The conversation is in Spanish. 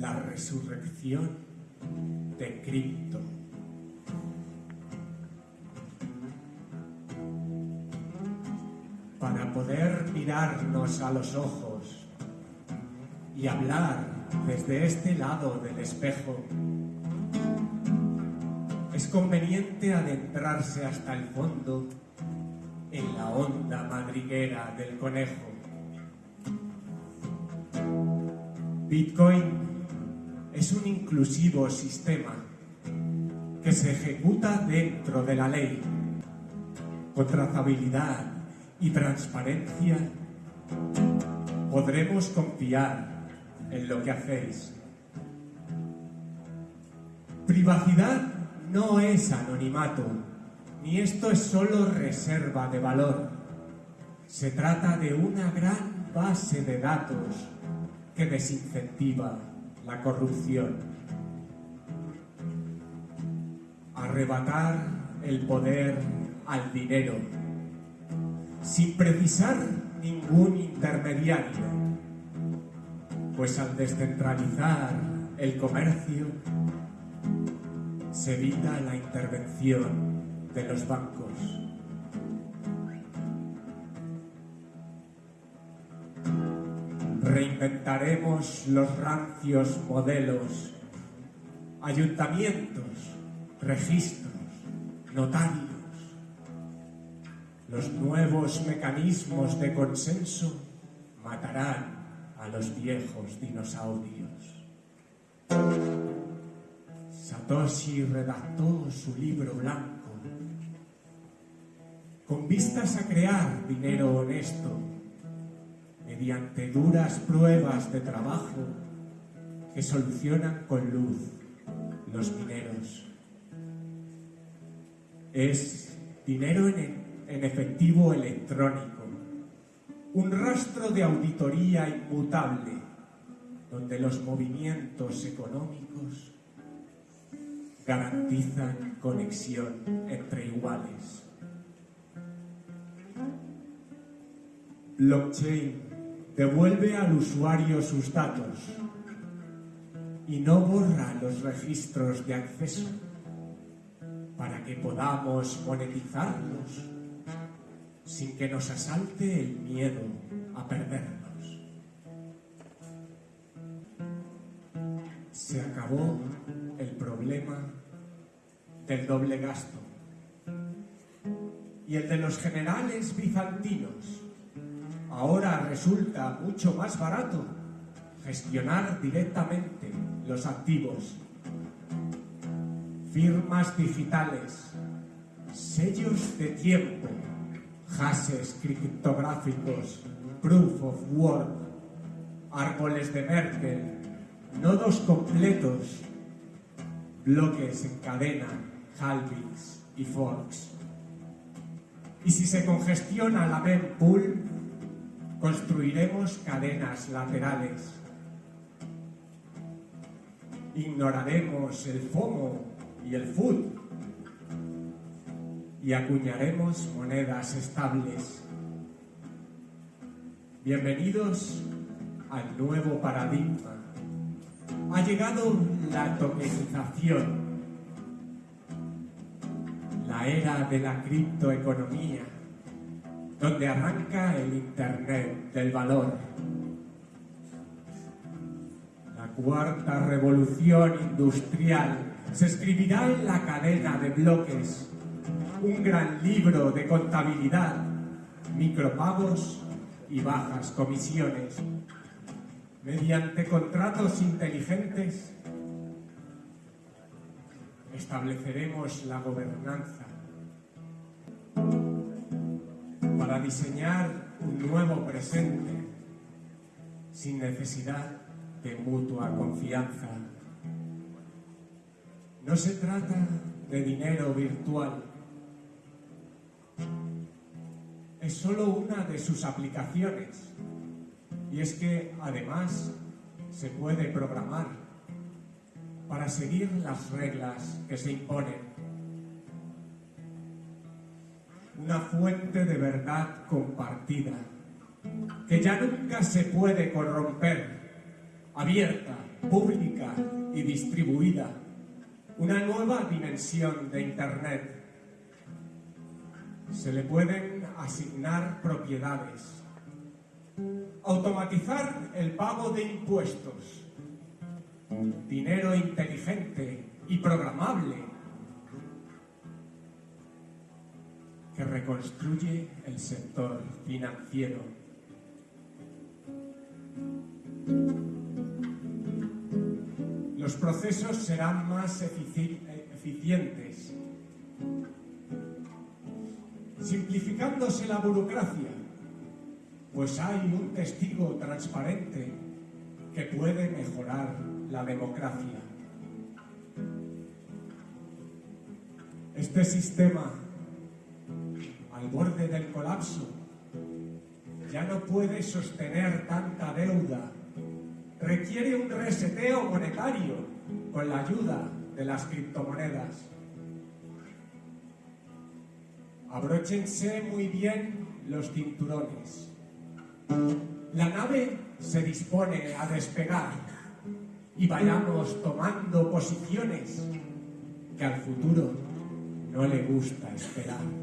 la resurrección de cripto. Para poder mirarnos a los ojos y hablar desde este lado del espejo, es conveniente adentrarse hasta el fondo en la honda madriguera del conejo. Bitcoin es un inclusivo sistema que se ejecuta dentro de la ley, con trazabilidad y transparencia podremos confiar en lo que hacéis. Privacidad no es anonimato, ni esto es solo reserva de valor. Se trata de una gran base de datos que desincentiva la corrupción. Arrebatar el poder al dinero sin precisar ningún intermediario, pues al descentralizar el comercio se evita la intervención de los bancos. Reinventaremos los rancios modelos, ayuntamientos, registros, notarios. Los nuevos mecanismos de consenso matarán a los viejos dinosaurios. Satoshi redactó su libro blanco con vistas a crear dinero honesto mediante duras pruebas de trabajo que solucionan con luz los mineros. Es dinero en, en efectivo electrónico, un rastro de auditoría inmutable donde los movimientos económicos garantizan conexión entre iguales. Blockchain devuelve al usuario sus datos y no borra los registros de acceso para que podamos monetizarlos sin que nos asalte el miedo a perderlos. Se acabó el problema del doble gasto y el de los generales bizantinos Ahora resulta mucho más barato gestionar directamente los activos. Firmas digitales, sellos de tiempo, hashes criptográficos, proof of work, árboles de Merkel, nodos completos, bloques en cadena, halvings y forks. Y si se congestiona la mempool, Construiremos cadenas laterales. Ignoraremos el FOMO y el FUD. Y acuñaremos monedas estables. Bienvenidos al nuevo paradigma. Ha llegado la tokenización, la era de la criptoeconomía donde arranca el Internet del valor. La cuarta revolución industrial se escribirá en la cadena de bloques, un gran libro de contabilidad, micropagos y bajas comisiones. Mediante contratos inteligentes estableceremos la gobernanza para diseñar un nuevo presente sin necesidad de mutua confianza. No se trata de dinero virtual, es solo una de sus aplicaciones. Y es que además se puede programar para seguir las reglas que se imponen una fuente de verdad compartida, que ya nunca se puede corromper, abierta, pública y distribuida. Una nueva dimensión de Internet. Se le pueden asignar propiedades. Automatizar el pago de impuestos. Dinero inteligente y programable que reconstruye el sector financiero. Los procesos serán más efici- eficientes, simplificándose la burocracia, pues hay un testigo transparente que puede mejorar la democracia. Este sistema, al borde del colapso, ya no puede sostener tanta deuda. Requiere un reseteo monetario con la ayuda de las criptomonedas. Abróchense muy bien los cinturones. La nave se dispone a despegar y vayamos tomando posiciones que al futuro no le gusta esperar.